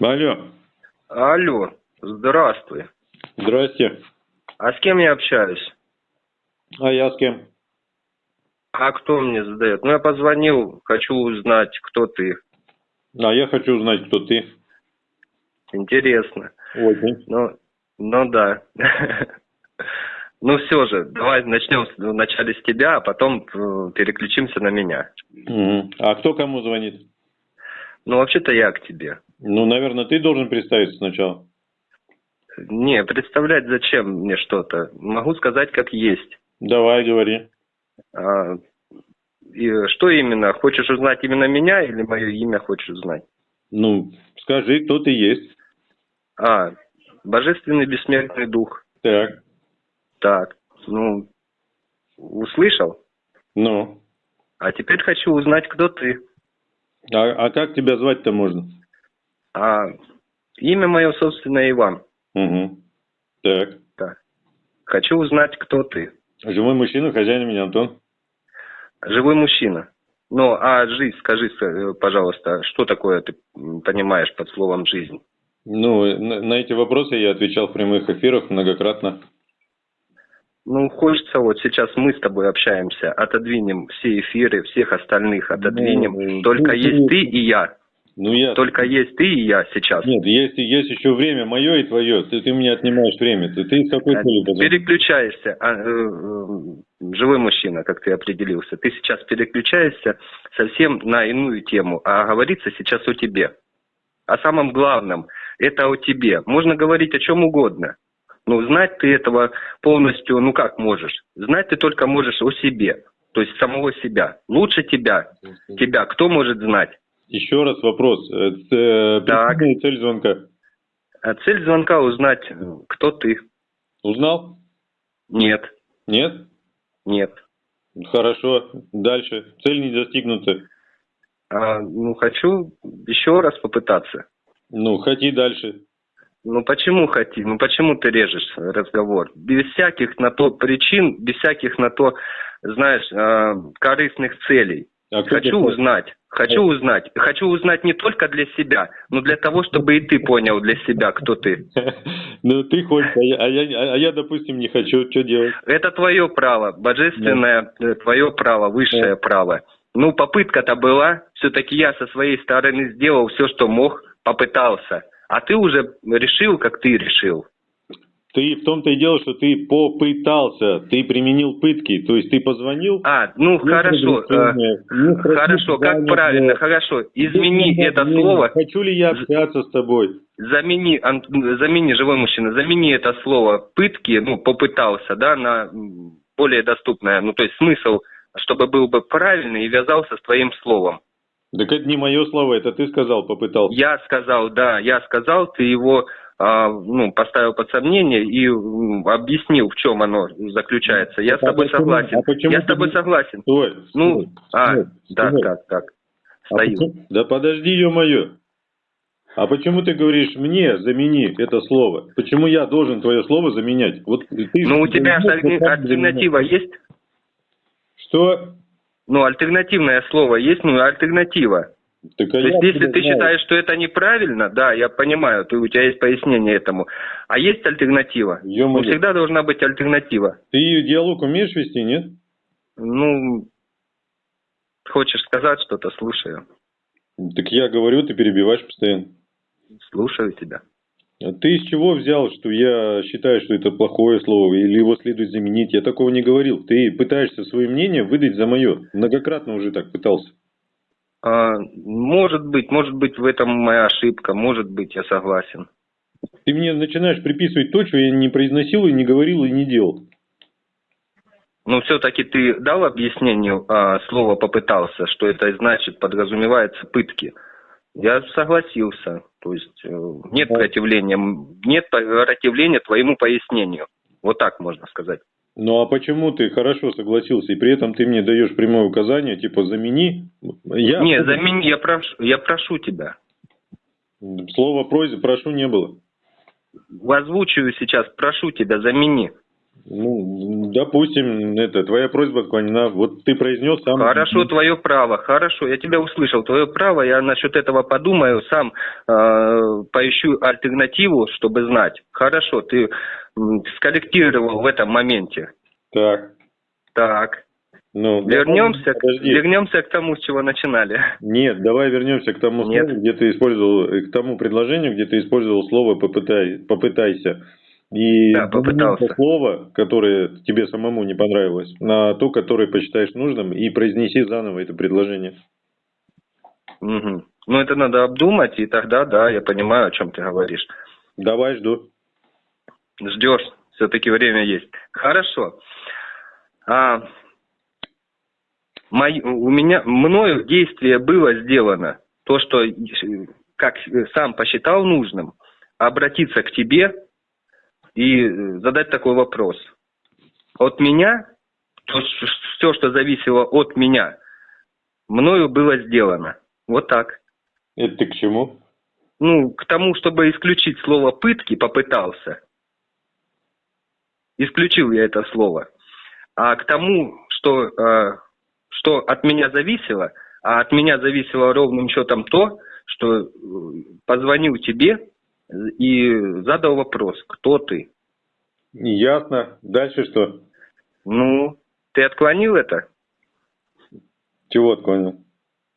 Алло, Алло, здравствуй. здрасте. А с кем я общаюсь? А я с кем? А кто мне задает? Ну, я позвонил, хочу узнать, кто ты. А я хочу узнать, кто ты. Интересно. Очень. Ну, ну да. Ну все же, давай начнем с- вначале с тебя, а потом э, переключимся на меня. А кто кому звонит? Ну, вообще-то я к тебе. Ну, наверное, ты должен представиться сначала. Не, представлять зачем мне что-то. Могу сказать, как есть. Давай, говори. А, и что именно? Хочешь узнать именно меня или мое имя хочешь узнать? Ну, скажи, кто ты есть. А, божественный бессмертный дух. Так, Так, ну, услышал? ну. А теперь хочу узнать, кто ты. А, а как тебя звать-то можно? А имя мое, собственно, Иван. Угу. Так. Так. Хочу узнать, кто ты. Живой мужчина, хозяин меня Антон. Живой мужчина. Ну, а жизнь, скажи, э, пожалуйста, что такое ты понимаешь под словом жизнь? Ну, на, на эти вопросы я отвечал в прямых эфирах многократно. Ну, хочется вот сейчас мы с тобой общаемся, отодвинем все эфиры, всех остальных отодвинем. Ну, Только ну, есть ты- ты и я. Ну, я... Только есть ты и я сейчас. Нет, есть, есть еще время мое и твое. Ты, ты мне отнимаешь время. Ты, ты с какой А, целью? Переключаешься, а, э, э, живой мужчина, как ты определился. Ты сейчас переключаешься совсем на иную тему, а говорится сейчас о тебе. О самом главном, это о тебе. Можно говорить о чем угодно. Но знать ты этого полностью, ну как можешь? Знать ты только можешь о себе, то есть самого себя. Лучше тебя, тебя кто может знать? Еще раз вопрос. Э, ц- Так. цель звонка. А цель звонка узнать, э, кто ты. Узнал? Нет, Нет? нет. Хорошо. Дальше. Цель не достигнута. А, ну, хочу еще раз попытаться. Ну, хоти дальше. Ну почему хоти? Ну почему ты режешь разговор? Без всяких на то причин, без всяких на то, знаешь, э, корыстных целей. А Хочу узнать, хочу узнать. Хочу узнать не только для себя, но для того, чтобы и ты понял для себя, кто ты. Ну, ты хочешь, а я, а я, а я, допустим, не хочу. Что делать? Это твое право, божественное э, твое право, высшее Да. право. Ну, попытка-то была, все-таки я со своей стороны сделал все, что мог, попытался. А ты уже решил, как ты решил. Ты в том-то и дело, что ты попытался, ты применил пытки, то есть ты позвонил. А, ну не хорошо, спросил хорошо, как правильно, хорошо, измени Ты это не слово, Хочу ли я общаться с тобой? замени, ан- замени, живой мужчина, замени это слово пытки, ну, попытался, да, на более доступное, ну, то есть смысл, чтобы был бы правильный и вязался с твоим словом. Так это не мое слово, это ты сказал, попытался. Я сказал, да, я сказал, ты его, а, ну, поставил под сомнение и объяснил, в чем оно заключается. Я с А тобой почему- согласен. а почему Я с тобой не- согласен. Стой, Ну, стой, а, стой, так, стой. так, так. А Стою. почему- Да подожди, ё-моё. А почему ты говоришь мне замени это слово? Почему я должен твое слово заменять? Вот ты Ну, у тебя альтернатива есть? Что? Ну, альтернативное слово есть, ну, альтернатива. Так, а То есть, если ты знаю. считаешь, что это неправильно, да, я понимаю, ты, у тебя есть пояснение этому. А есть альтернатива? Ну, всегда должна быть альтернатива. Ты диалог умеешь вести, нет? Ну, хочешь сказать что-то, слушаю. Так я говорю, ты перебиваешь постоянно. Слушаю тебя. А ты из чего взял, что я считаю, что это плохое слово, или его следует заменить? Я такого не говорил. Ты пытаешься свое мнение выдать за мое. Многократно уже так пытался. А, может быть, может быть, в этом моя ошибка, может быть, я согласен. Ты мне начинаешь приписывать то, что я не произносил и не говорил и не делал. Но все-таки ты дал объяснению а, слова попытался, что это значит, подразумевается пытки. Я согласился. То есть э, нет противления, нет противления твоему пояснению. Вот так можно сказать. Ну а почему ты хорошо согласился, и при этом ты мне даешь прямое указание, типа замени? Я... Не, замени, я прошу, я прошу тебя. Слова просьбы прошу не было. Озвучиваю сейчас, прошу тебя, замени. Ну, допустим, это твоя просьба отклонена. Вот ты произнес сам. Хорошо, твое право, хорошо, я тебя услышал, твое право, я насчет этого подумаю, сам э, поищу альтернативу, чтобы знать. Хорошо, ты скорректировал в этом моменте. Так. Так, Ну, вернемся, к- Подожди. вернемся к тому, с чего начинали. Нет, давай вернемся к тому Нет. слову, где ты использовал, э, к тому предложению, где ты использовал слово попытай, попытайся. И Да, попытался. то слово, которое тебе самому не понравилось, на то, которое посчитаешь нужным, и произнеси заново это предложение. Мгм. Ну, это надо обдумать, и тогда, да, я понимаю, о чем ты говоришь. Давай, жду. Ждешь, все-таки время есть. Хорошо. А, мой- у меня, мною действие было сделано, то, что, как сам посчитал нужным, обратиться к тебе и э, задать такой вопрос. От меня, все, что зависело от меня, мною было сделано. Вот так. Это ты к чему? Ну, к тому, чтобы исключить слово пытки, попытался. Исключил я это слово. А к тому, что, э, что от меня зависело, а от меня зависело ровным счетом то, что э, позвонил тебе и задал вопрос, кто ты. Ясно. Дальше что? Ну, ты отклонил это? Чего отклонил?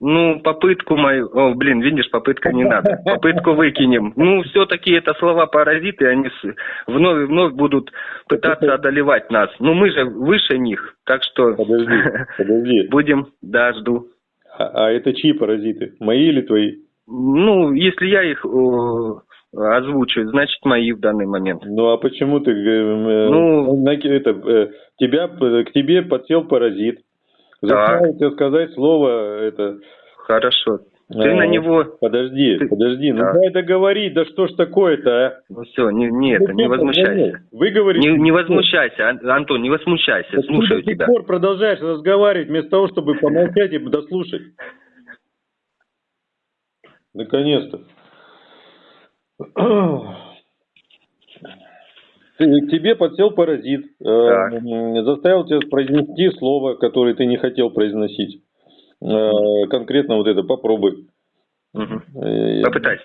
Ну, попытку мою... О, блин, видишь, попытка не надо. Попытку выкинем. Ну, все-таки это слова-паразиты, они вновь и вновь будут пытаться одолевать нас. Ну, мы же выше них, так что... Подожди, подожди. Будем, да, жду. А, а это чьи паразиты? Мои или твои? Ну, если я их о, озвучу, значит, мои в данный момент. Ну а почему ты... э, э, Ну- на- это, э, тебя, п- к тебе подсел паразит. Тебя сказать слово это... Хорошо. Ты э, на него... Подожди, Ты- подожди, ну Да. дай договорить, да что ж такое-то, а? Ну, все, не, не это, Зачем не возмущайся. Вы говорите... Не, не возмущайся, Ан- Антон, не возмущайся, Так ты слушаю до сих пор продолжаешь разговаривать, вместо того, чтобы помолчать и дослушать. Наконец-то. К тебе подсел паразит, э, заставил тебя произнести слово, которое ты не хотел произносить. Э, Конкретно вот это попробуй. Э, Попытайся.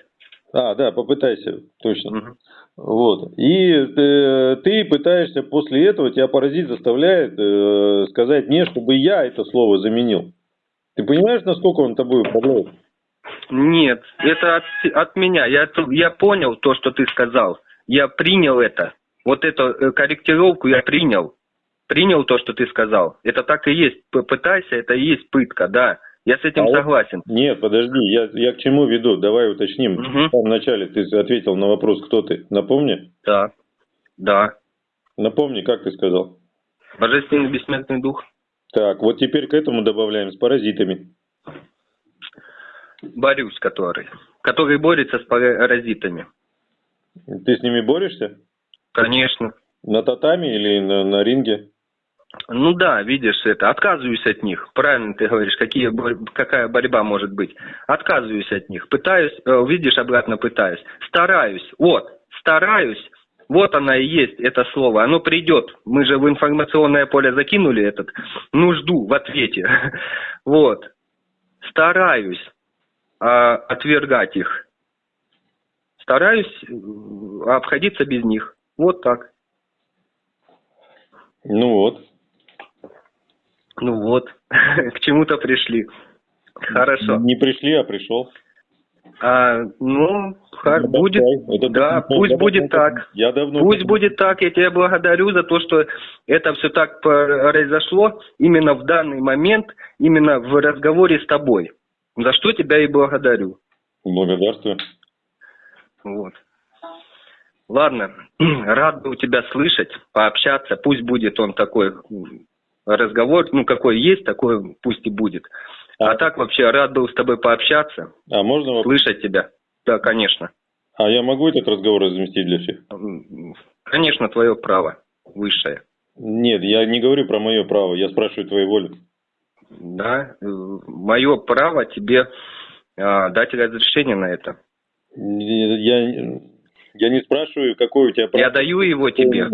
А, да, попытайся, точно. Мгм. Вот. И э, ты пытаешься после этого, тебя паразит заставляет э, сказать мне, чтобы я это слово заменил. Ты понимаешь, насколько он тобой управляет? Нет, это от, от меня. Я, я понял то, что ты сказал. Я принял это. Вот эту э, корректировку я принял. Принял то, что ты сказал. Это так и есть. Попытайся, это и есть пытка, да. Я с этим А согласен. Нет, подожди, я, я к чему веду? Давай уточним. Мгм. В самом начале ты ответил на вопрос, кто ты. Напомни? Да. Да. Напомни, как ты сказал. Божественный бессмертный дух. Так, вот теперь к этому добавляем с паразитами. Борюсь, который. Который борется с паразитами. Ты с ними борешься? Конечно. На татами или на, на ринге? Ну да, видишь это, отказываюсь от них. Правильно ты говоришь, какие, какая борьба может быть. Отказываюсь от них. Пытаюсь, э, видишь, обратно пытаюсь. Стараюсь. Вот, стараюсь. Вот она и есть, это слово. Оно придет. Мы же в информационное поле закинули этот нужду в ответе. Вот. Стараюсь а, отвергать их. Стараюсь обходиться без них. Вот так. Ну вот. Ну вот, к чему-то пришли. Хорошо. Не пришли, а пришел. А, ну, ха- Это будет, это да, такой, пусть я будет давно- так. Я давно... Пусть будет так, я тебя благодарю за то, что это все так произошло именно в данный момент, именно в разговоре с тобой. За что тебя и благодарю. Благодарствую. Вот. Ладно, рад был тебя слышать, пообщаться. Пусть будет он такой разговор, ну какой есть, такой пусть и будет. А так вообще рад был с тобой пообщаться, А можно вопрос? слышать тебя. Да, конечно. А я могу этот разговор разместить для всех? Конечно, твое право высшее. Нет, я не говорю про мое право, я спрашиваю твоей воли. Да, мое право тебе а, дать разрешение на это. Я, я не спрашиваю, какое у тебя право. Я даю его тебе.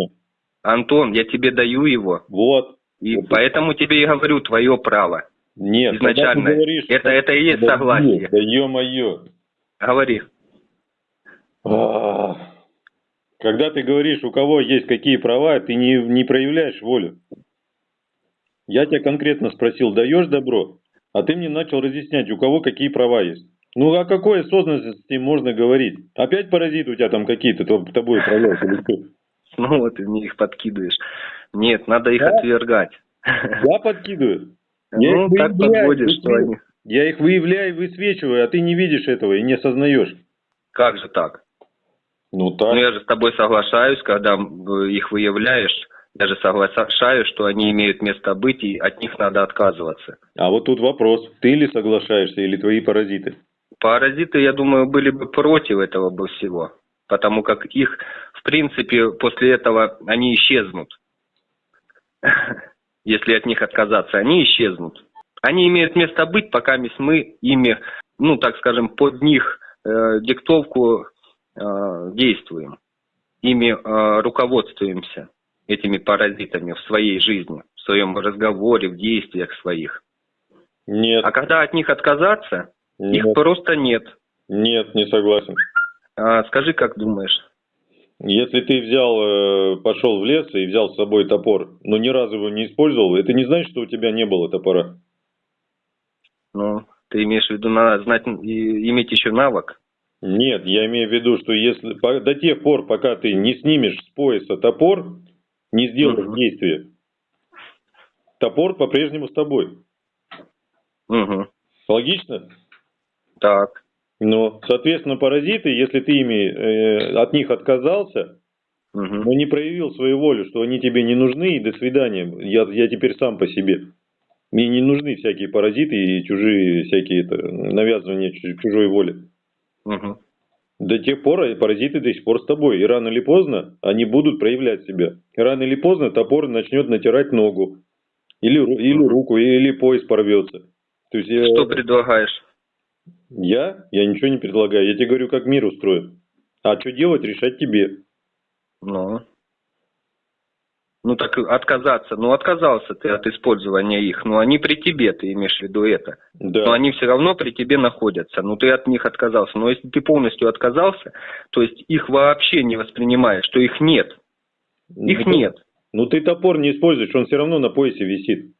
Антон, я тебе даю его. Вот. И Вот. поэтому тебе и говорю твое право. Нет, Изначально. говоришь, Это- это и есть Да согласие. Да ё-моё. Говори. А, Когда ты говоришь, у кого есть какие права, ты не, не проявляешь волю. Я тебя конкретно спросил, даешь добро? А ты мне начал разъяснять, у кого какие права есть. Ну, о какой осознанности можно говорить? Опять паразиты у тебя там какие-то то- тобой управляют или что? Ну вот ты мне их подкидываешь. Нет, надо их Да? отвергать. Я подкидываю. Я Ну, так подводишь, что они... Я их выявляю, высвечиваю, а ты не видишь этого и не осознаешь. Как же так? Ну так. Ну, я же с тобой соглашаюсь, когда их выявляешь, я же соглашаюсь, что они имеют место быть, и от них надо отказываться. А вот тут вопрос, ты ли соглашаешься или твои паразиты? Паразиты, я думаю, были бы против этого бы всего, потому как их, в принципе, после этого они исчезнут. Если от них отказаться, они исчезнут. Они имеют место быть, пока мы ими, ну, так скажем, под них э, диктовку э, действуем. Ими э, руководствуемся, этими паразитами в своей жизни, в своем разговоре, в действиях своих. Нет, А когда от них отказаться, их нет, просто нет. нет, не согласен. А, скажи, как думаешь? Если ты взял, э, пошел в лес и взял с собой топор, но ни разу его не использовал, это не значит, что у тебя не было топора. Ну, ты имеешь в виду на, знать и иметь еще навык? Нет, я имею в виду, что если по- до тех пор, пока ты не снимешь с пояса топор, не сделаешь Мгм. действия, топор по-прежнему с тобой. Угу. Логично? Так. Но, соответственно, паразиты, если ты ими э, от них отказался, Угу. но не проявил свою волю, что они тебе не нужны, и до свидания, я, я теперь сам по себе. Мне не нужны всякие паразиты и чужие всякие это, навязывания чу- чужой воли. Угу. До тех пор э, паразиты до сих пор с тобой. И рано или поздно они будут проявлять себя. И рано или поздно топор начнет натирать ногу. Или, или руку, или пояс порвется. То есть э, Что предлагаешь? Я? Я ничего не предлагаю. Я тебе говорю, как мир устроен. А что делать, решать тебе. Ну. Ну так отказаться. Ну отказался ты от использования их. Ну они при тебе, ты имеешь в виду это. Да. Но они все равно при тебе находятся. Ну ты от них отказался. Но если ты полностью отказался, то есть их вообще не воспринимаешь, что их нет. Их Ну, нет. Ну ты топор не используешь, он все равно на поясе висит.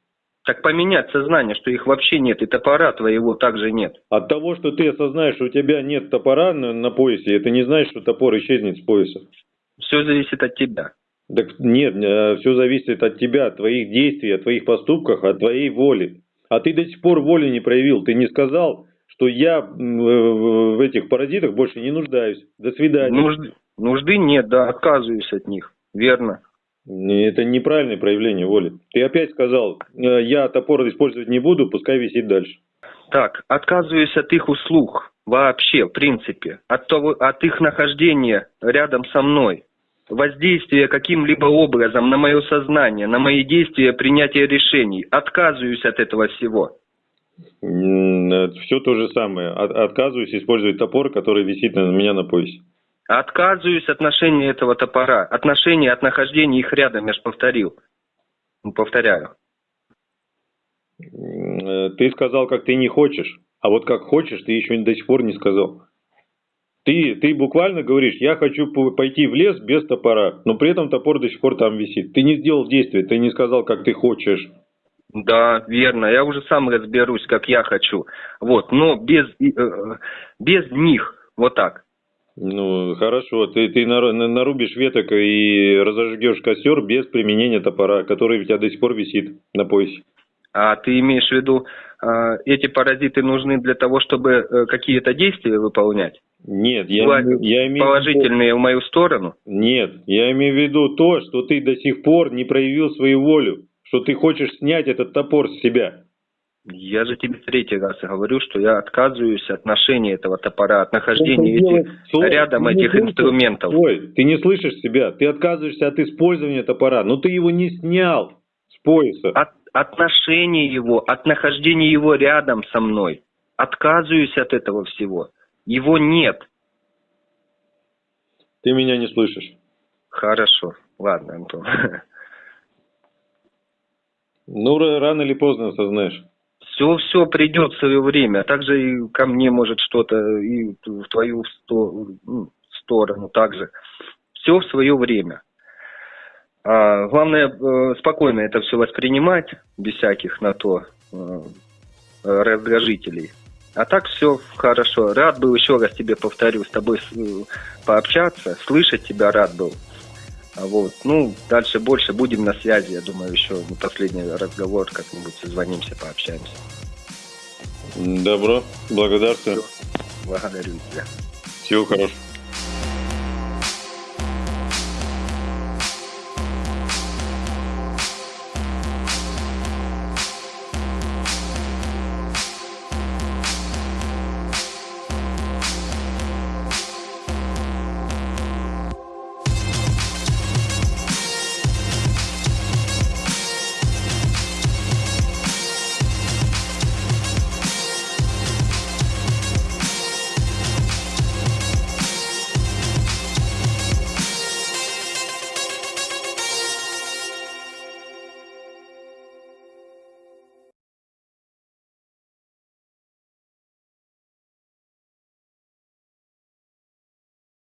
Так поменять сознание, что их вообще нет, и топора твоего также нет. От того, что ты осознаешь, что у тебя нет топора на, на поясе, это не значит, что топор исчезнет с пояса. Все зависит от тебя. Так нет, все зависит от тебя, от твоих действий, от твоих поступках, от твоей воли. А ты до сих пор воли не проявил. Ты не сказал, что я в в этих паразитах больше не нуждаюсь. До свидания. Нужды, нужды нет, да, отказываюсь от них. Верно. Это неправильное проявление воли. Ты опять сказал, э, я топор использовать не буду, пускай висит дальше. Так, отказываюсь от их услуг. Вообще, в принципе. От, того, от их нахождения рядом со мной. Воздействия каким-либо образом на мое сознание, на мои действия, принятие решений. Отказываюсь от этого всего. Все то же самое. От- Отказываюсь использовать топор, который висит на меня на поясе. Отказываюсь от ношения этого топора. Отношения от нахождения их рядом, я же повторил. Ну, Повторяю. Э, Ты сказал, как ты не хочешь, а вот как хочешь, ты еще до сих пор не сказал. Ты, ты буквально говоришь, я хочу по- пойти в лес без топора, но при этом топор до сих пор там висит. Ты не сделал действия, ты не сказал, как ты хочешь. Да, верно. Я уже сам разберусь, как я хочу. Вот, но без, э, э, без них. Вот так. Ну, хорошо, ты, ты нар- на- нарубишь веток и разожгешь костер без применения топора, который у тебя до сих пор висит на поясе. А ты имеешь в виду, э, эти паразиты нужны для того, чтобы э, какие-то действия выполнять? Нет, я, имею- я имею в виду- Положительные в мою сторону? Нет, я имею в виду то, что ты до сих пор не проявил свою волю, что ты хочешь снять этот топор с себя. Я же тебе третий раз говорю, что я отказываюсь от ношения этого топора, от нахождения этих, Стой, рядом этих слышишь? инструментов. Ой, ты не слышишь себя, ты отказываешься от использования топора, но ты его не снял с пояса. От, отношения его, от нахождения его рядом со мной. Отказываюсь от этого всего. Его нет. Ты меня не слышишь. Хорошо. Ладно, Антон. Ну, ра- рано или поздно осознаешь. Все, все придет в свое время. Также и ко мне может что-то, и в твою ну, сторону также. Все в свое время. А, главное, э, спокойно это все воспринимать, без всяких на то э, раздражителей. А так все хорошо. Рад был еще раз тебе повторю, с тобой э, пообщаться, слышать тебя рад был. А Вот. Ну, дальше больше будем на связи, я думаю, еще не последний разговор, как-нибудь созвонимся, пообщаемся. Добро, благодарствую. Благодарю тебя. Всего хорошего.